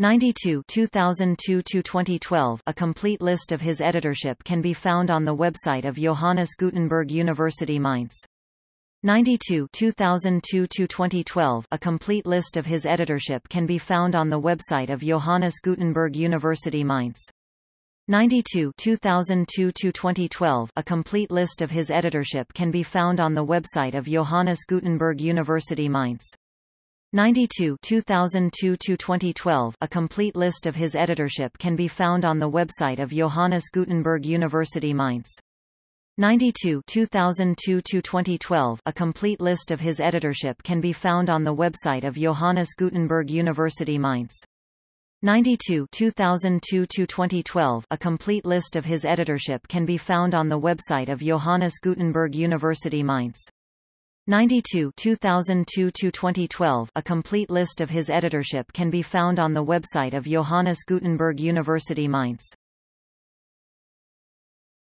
92 2002 to 2012 A complete list of his editorship can be found on the website of Johannes Gutenberg University Mainz. 92 2002 to 2012 A complete list of his editorship can be found on the website of Johannes Gutenberg University Mainz. 92 2002 to 2012 A complete list of his editorship can be found on the website of Johannes Gutenberg University Mainz. 92 2002 to 2012 A complete list of his editorship can be found on the website of Johannes Gutenberg University Mainz. 92 2002 to 2012 A complete list of his editorship can be found on the website of Johannes Gutenberg University Mainz. 92 2002 to 2012 A complete list of his editorship can be found on the website of Johannes Gutenberg University Mainz. 92 2002 to 2012 A complete list of his editorship can be found on the website of Johannes Gutenberg University Mainz.